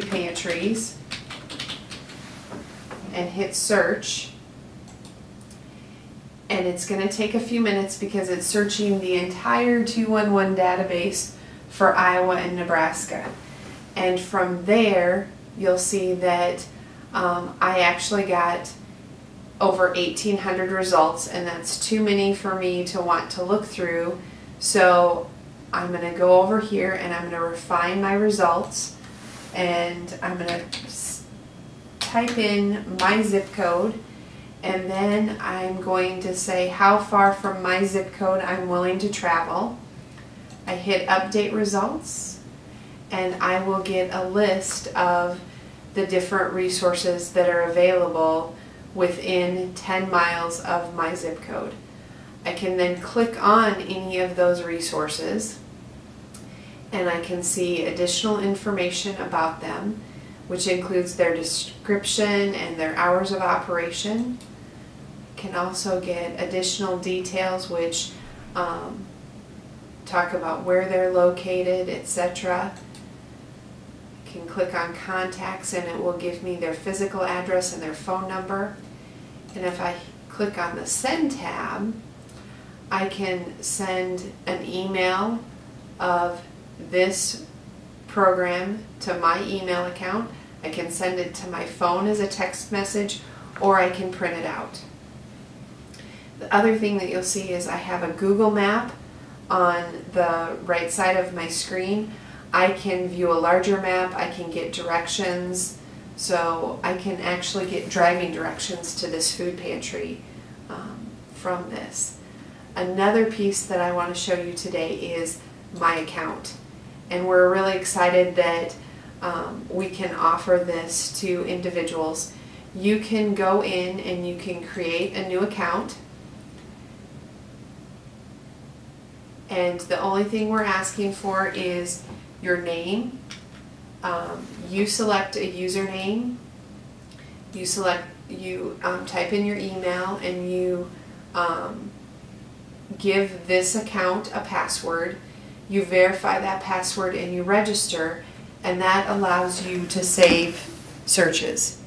series and hit search. And it's going to take a few minutes because it's searching the entire 211 database for Iowa and Nebraska. And from there, you'll see that um, I actually got over 1800 results and that's too many for me to want to look through. So I'm going to go over here and I'm going to refine my results and I'm going to type in my zip code and then I'm going to say how far from my zip code I'm willing to travel. I hit update results and I will get a list of the different resources that are available within 10 miles of my zip code. I can then click on any of those resources and I can see additional information about them which includes their description and their hours of operation. Can also get additional details which um, talk about where they're located, etc. Can click on contacts and it will give me their physical address and their phone number. And if I click on the send tab, I can send an email of this program to my email account. I can send it to my phone as a text message or I can print it out. The other thing that you'll see is I have a Google map on the right side of my screen. I can view a larger map, I can get directions, so I can actually get driving directions to this food pantry um, from this. Another piece that I want to show you today is my account and we're really excited that um, we can offer this to individuals. You can go in and you can create a new account and the only thing we're asking for is your name. Um, you select a username. You select, you um, type in your email and you um, give this account a password you verify that password and you register and that allows you to save searches.